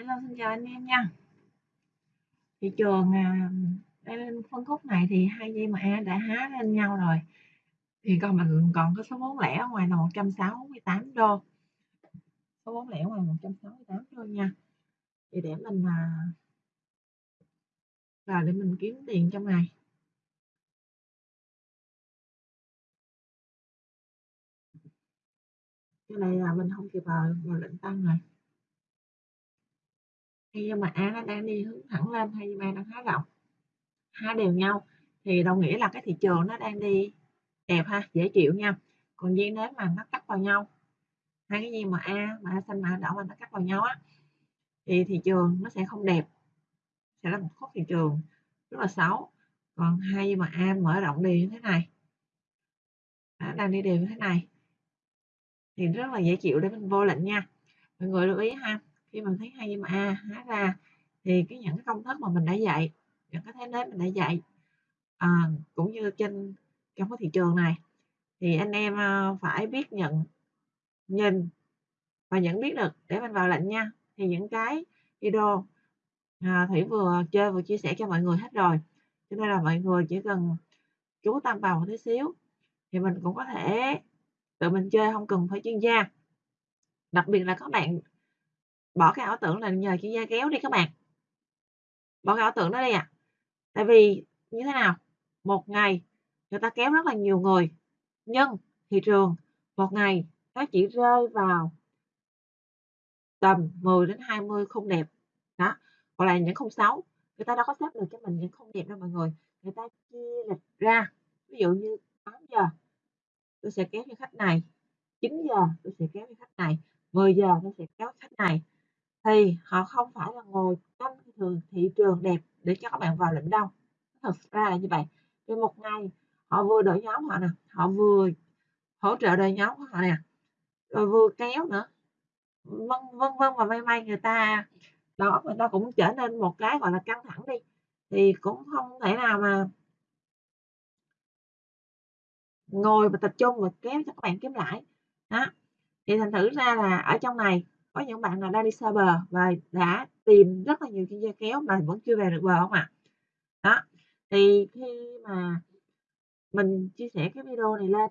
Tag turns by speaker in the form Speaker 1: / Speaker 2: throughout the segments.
Speaker 1: Hello, xin chào anh em nha. Thị trường à, đây phân khúc này thì hai dây MA đã há lên nhau rồi. Thì còn mình còn có số vốn lẻ ở ngoài là 168 đô. Số vốn lẻ ngoài 168 đô nha. Thì để mình à, vào để mình kiếm tiền trong ngày. Cái này là mình không kịp vào, vào lệnh tăng rồi nhưng mà A nó đang đi hướng thẳng lên hay B đang há rộng, hai đều nhau, thì đồng nghĩa là cái thị trường nó đang đi đẹp ha, dễ chịu nha. Còn riêng nếu mà nó cắt vào nhau, hai cái gì mà A mà A xanh mà A đỏ mà nó cắt vào nhau á, thì thị trường nó sẽ không đẹp, sẽ là một khúc thị trường rất là xấu. Còn hai gì mà A mở rộng đi như thế này đã đang đi đều như thế này, thì rất là dễ chịu để mình vô lệnh nha. Mọi người lưu ý ha khi mình thấy hai mà à, a há ra thì cái những cái công thức mà mình đã dạy những cái thế nếp mình đã dạy à, cũng như trên trong cái thị trường này thì anh em ờ, phải biết nhận nhìn và nhận biết được để mình vào lệnh nha. Thì những cái video à, thủy vừa chơi vừa chia sẻ cho mọi người hết rồi cho nên là mọi người chỉ cần chú tâm vào một tí xíu thì mình cũng có thể tự mình chơi không cần phải chuyên gia. Đặc biệt là các bạn bỏ cái ảo tưởng là nhờ chuyên gia kéo đi các bạn. Bỏ cái ảo tưởng đó đi à tại vì như thế nào? Một ngày người ta kéo rất là nhiều người, nhưng thị trường một ngày nó chỉ rơi vào tầm 10 đến 20 không đẹp. Đó hoặc là những không xấu người ta đâu có xếp được cho mình những không đẹp đâu mọi người. Người ta chia lịch ra. Ví dụ như 8 giờ tôi sẽ kéo cho khách này 9 giờ tôi sẽ kéo cho khách này 10 giờ tôi sẽ kéo khách này thì họ không phải là ngồi trong thường, thị trường đẹp để cho các bạn vào lệnh đâu. Thật ra là như vậy. Thì một ngày họ vừa đổi nhóm họ nè, họ vừa hỗ trợ đời nhóm của họ nè, rồi vừa kéo nữa. Vân vân vân và may may người ta, đó người ta cũng trở nên một cái gọi là căng thẳng đi. Thì cũng không thể nào mà ngồi và tập trung và kéo cho các bạn kiếm lãi. Đó. Thì thành thử ra là ở trong này có những bạn nào đang đi xa bờ và đã tìm rất là nhiều chuyên gia kéo mà vẫn chưa về được bờ không ạ? Đó, thì khi mà mình chia sẻ cái video này lên,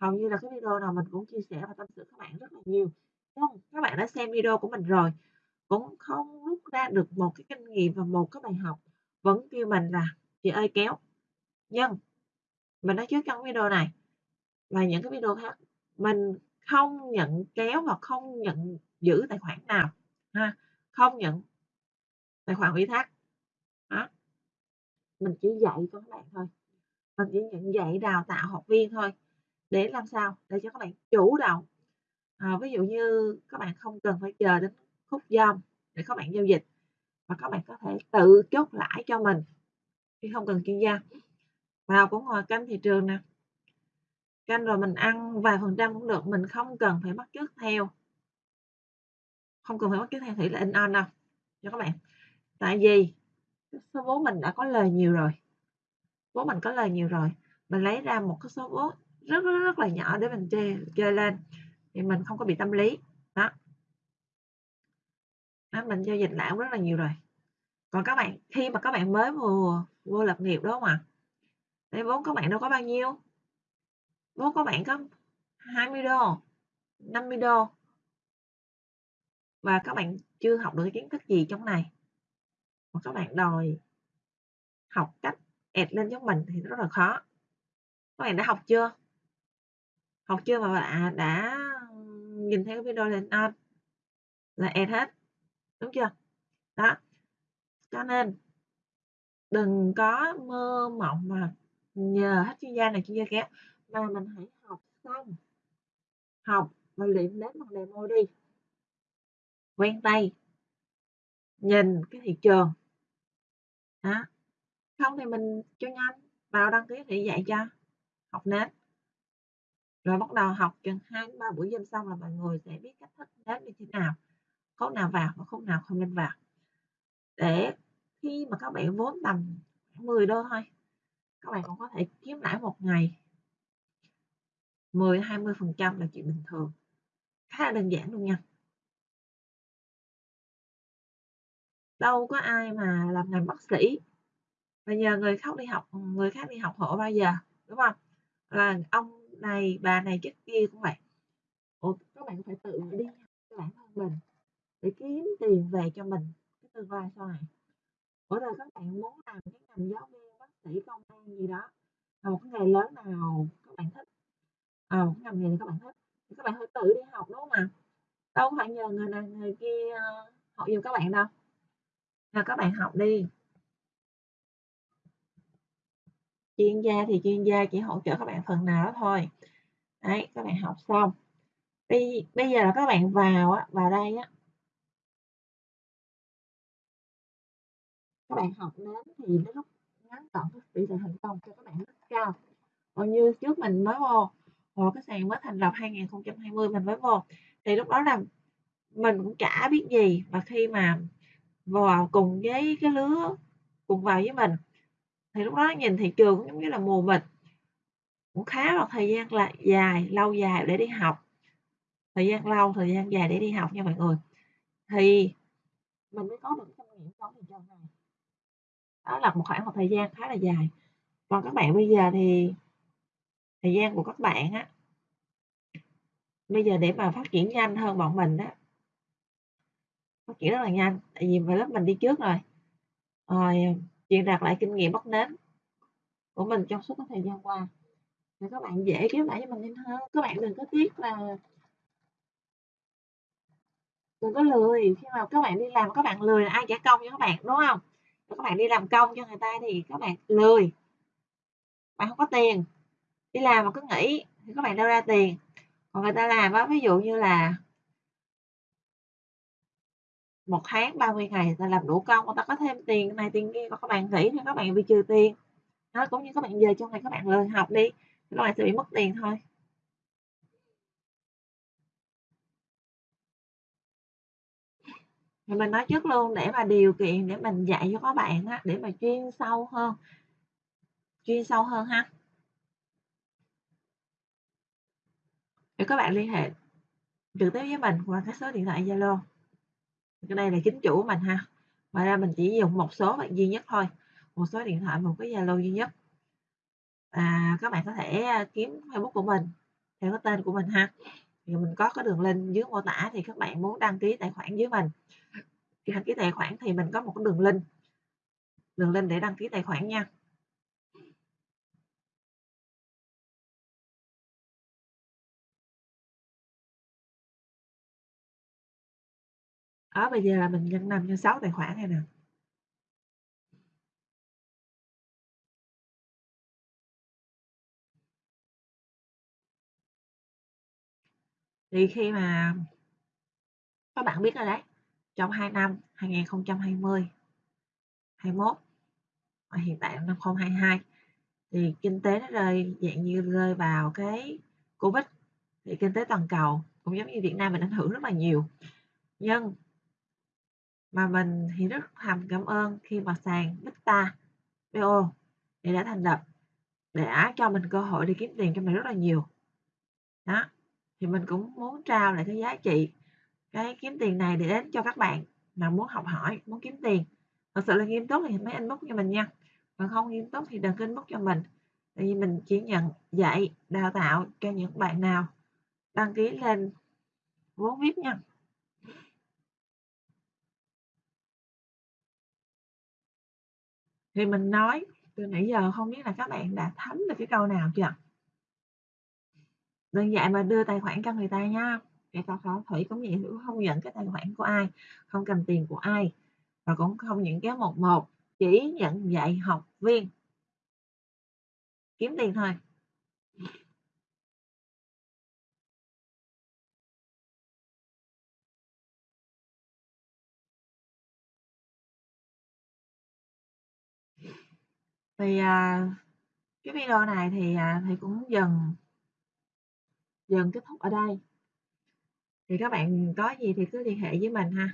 Speaker 1: hầu như là cái video nào mình cũng chia sẻ và tâm sự các bạn rất là nhiều. Không? Các bạn đã xem video của mình rồi, cũng không rút ra được một cái kinh nghiệm và một cái bài học. Vẫn kêu mình là chị ơi, kéo! Nhưng mình nói trước trong video này, và những cái video khác, mình không nhận kéo và không nhận giữ tài khoản nào ha không nhận tài khoản ủy thác. Đó. Mình chỉ dạy cho các bạn thôi. Mình chỉ nhận dạy đào tạo học viên thôi để làm sao? Để cho các bạn chủ động. À, ví dụ như các bạn không cần phải chờ đến khúc dom để các bạn giao dịch và các bạn có thể tự chốt lãi cho mình khi không cần chuyên gia. Vào cũng ngồi canh thị trường nè. Canh rồi mình ăn vài phần trăm cũng được mình không cần phải bắt chước theo không cần phải bắt chước thang thủy là in on đâu. Cho các bạn. Tại vì số vốn mình đã có lời nhiều rồi. Vốn mình có lời nhiều rồi. Mình lấy ra một cái số vốn rất rất rất là nhỏ để mình chơi chơi lên. Thì mình không có bị tâm lý. Đó, đó mình giao dịch lại rất là nhiều rồi. Còn các bạn khi mà các bạn mới vừa vô lập nghiệp đúng không ạ? À? vốn các bạn đâu có bao nhiêu? Vốn các bạn có 20 đô 50 đô và các bạn chưa học được cái kiến thức gì trong này. Mà các bạn đòi học cách ẹt lên giống mình thì rất là khó. Các bạn đã học chưa? Học chưa mà bạn đã nhìn thấy cái video lên on là ẹt hết. Đúng chưa? Đó. Cho nên, đừng có mơ mộng mà nhờ hết chuyên gia này, chuyên gia kéo mà mình hãy học xong. Học và luyện đến bằng demo đi quen tay, nhìn cái thị trường. Đó. Không thì mình cho nhanh. Vào đăng ký thì dạy cho. Học nến. Rồi bắt đầu học chừng hai, ba buổi dâm xong là mọi người sẽ biết cách thức nến như thế nào. Khúc nào vào và khúc nào không nên vào. Để khi mà các bạn vốn tầm 10 đô thôi, các bạn cũng có thể kiếm lãi một ngày. 10 20 phần trăm là chuyện bình thường. Khá là đơn giản luôn nha. Đâu có ai mà làm ngành bác sĩ và nhờ người khác đi học người khác đi học hộ bao giờ, đúng không Là ông này, bà này, chắc kia cũng vậy. Ủa, các bạn phải tự đi cho bản thân mình để kiếm tiền về cho mình cái tương lai sau này. Ủa, rồi các bạn muốn làm cái ngành giáo viên, bác sĩ, công an gì đó, là một cái nghề lớn nào các bạn thích, à một cái ngành nghề các bạn thích thì các bạn phải tự đi học, đúng không ạ? Đâu phải nhờ người này người kia, ờ, học giùm các bạn đâu. Nên các bạn học đi. Chuyên gia thì chuyên gia chỉ hỗ trợ các bạn phần nào đó thôi. Đấy, các bạn học xong, bây bây giờ là các bạn vào á, vào đây á các bạn học đến thì đến lúc ngắn gọn cái tỷ lệ thành công cho các bạn rất cao. Còn như trước mình mới vô, hồi cái sàn mới thành lập 2020 mình mới vô, thì lúc đó là mình cũng chả biết gì, mà khi mà vào cùng với cái lứa cùng vào với mình, thì lúc đó nhìn thị trường cũng giống như là mù mịt. Cũng khá là thời gian là dài, lâu dài để đi học. Thời gian lâu, thời gian dài để đi học nha mọi người. Thì mình mới có được cái kinh nghiệm trong thị trường này. Đó là một khoảng một thời gian khá là dài. Còn các bạn bây giờ thì thời gian của các bạn á bây giờ để mà phát triển nhanh hơn bọn mình á phát triển rất là nhanh, tại vì lớp mình đi trước rồi. Rồi, truyền đạt lại kinh nghiệm bắt nến của mình trong suốt cái thời gian qua, thì các bạn dễ kéo lại cho mình nhanh hơn. Các bạn đừng có tiếc là đừng có lười, khi mà các bạn đi làm các bạn lười là ai trả công cho các bạn, đúng không? Các bạn đi làm công cho người ta thì các bạn lười. Bạn không có tiền, đi làm mà cứ nghỉ thì các bạn đâu ra tiền. Còn người ta làm á, ví dụ như là một tháng 30 ngày người ta làm đủ công, người ta có thêm tiền này tiền kia, còn các bạn nghỉ thì các bạn bị trừ tiền. nó cũng như các bạn về trong này các bạn lười học đi, các bạn sẽ bị mất tiền thôi. Thì mình nói trước luôn để mà điều kiện để mình dạy cho các bạn á, để mà chuyên sâu hơn. Chuyên sâu hơn ha. để các bạn liên hệ trực tiếp với mình qua cái số điện thoại Zalo. Cái đây là chính chủ của mình ha. Ngoài ra mình chỉ dùng một số bạn duy nhất thôi, một số điện thoại, một cái Zalo duy nhất. À, các bạn có thể à, kiếm Facebook của mình theo cái tên của mình ha. Thì mình có cái đường link dưới mô tả thì các bạn muốn đăng ký tài khoản dưới mình. Khi đăng ký tài khoản thì mình có một cái đường link. Đường link để đăng ký tài khoản nha. Đó, bây giờ là mình nhân 5 nhân 6 tài khoản này nè. Thì khi mà các bạn biết rồi đấy, trong 2 năm 2020, 21 và hiện tại năm 2022 thì kinh tế nó rơi dạng như rơi vào cái Covid, thì kinh tế toàn cầu cũng giống như Việt Nam mình ảnh hưởng rất là nhiều. Nhưng mà mình thì rất thầm cảm ơn khi mà sàn Bita BO thì đã thành lập, đã cho mình cơ hội đi kiếm tiền cho mình rất là nhiều. Đó, thì mình cũng muốn trao lại cái giá trị, cái kiếm tiền này để đến cho các bạn mà muốn học hỏi, muốn kiếm tiền. Thật sự là nghiêm túc thì mới inbox cho mình nha, còn không nghiêm túc thì đừng kinh inbox cho mình. Tại vì mình chỉ nhận dạy, đào tạo cho những bạn nào đăng ký lên vốn VIP nha. Thì mình nói từ nãy giờ không biết là các bạn đã thấm được cái câu nào chưa? Đừng dạy mà đưa tài khoản cho người ta nha. Kể cả pháo thủy cũng vậy, Thủy không nhận cái tài khoản của ai, không cầm tiền của ai và cũng không nhận kéo 11, chỉ nhận dạy học viên. Kiếm tiền thôi. Thì, à, cái video này thì, à, thì cũng dần dần kết thúc ở đây. Thì các bạn có gì thì cứ liên hệ với mình ha.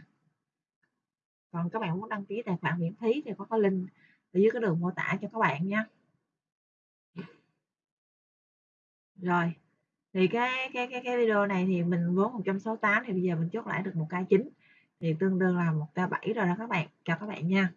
Speaker 1: Còn các bạn muốn đăng ký tài khoản miễn phí thì có cái link ở dưới cái đường mô tả cho các bạn nha. Rồi, thì cái cái cái cái video này thì mình vốn 168 thì bây giờ mình chốt lại được 1k9. thì tương đương là 1k7 rồi đó các bạn, cho các bạn nha.